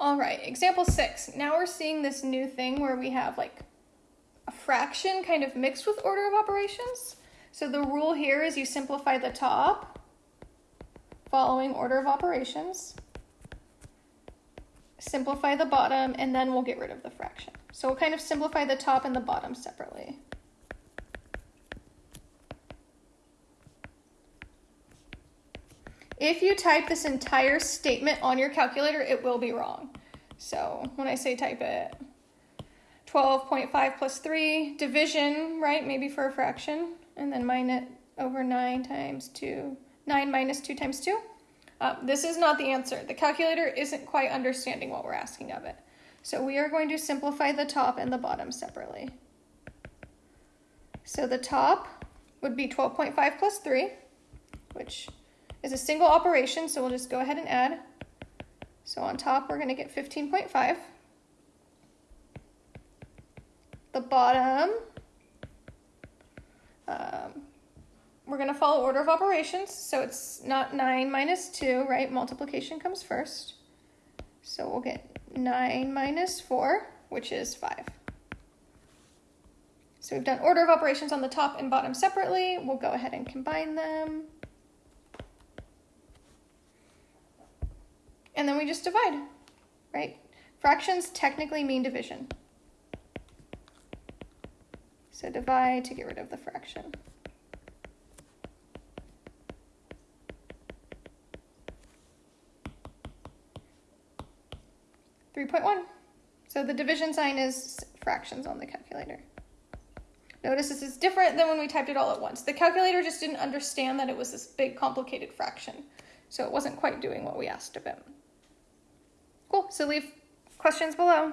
All right, example six. Now we're seeing this new thing where we have like a fraction kind of mixed with order of operations. So the rule here is you simplify the top following order of operations, simplify the bottom, and then we'll get rid of the fraction. So we'll kind of simplify the top and the bottom separately. If you type this entire statement on your calculator, it will be wrong. So when I say type it, 12.5 plus 3, division, right, maybe for a fraction, and then minus over 9 times 2, 9 minus 2 times 2. Uh, this is not the answer. The calculator isn't quite understanding what we're asking of it. So we are going to simplify the top and the bottom separately. So the top would be 12.5 plus 3, which is a single operation, so we'll just go ahead and add. So on top, we're going to get 15.5. The bottom, um, we're going to follow order of operations. So it's not 9 minus 2, right? Multiplication comes first. So we'll get 9 minus 4, which is 5. So we've done order of operations on the top and bottom separately. We'll go ahead and combine them. And then we just divide, right? Fractions technically mean division. So divide to get rid of the fraction. Three point one. So the division sign is fractions on the calculator. Notice this is different than when we typed it all at once. The calculator just didn't understand that it was this big complicated fraction. So it wasn't quite doing what we asked of it. So leave questions below.